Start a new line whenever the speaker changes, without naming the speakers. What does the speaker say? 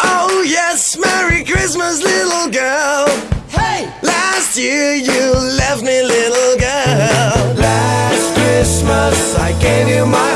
Oh, yes, Merry Christmas, little girl. Hey! Last year you left me, little girl.
Last Christmas I gave you my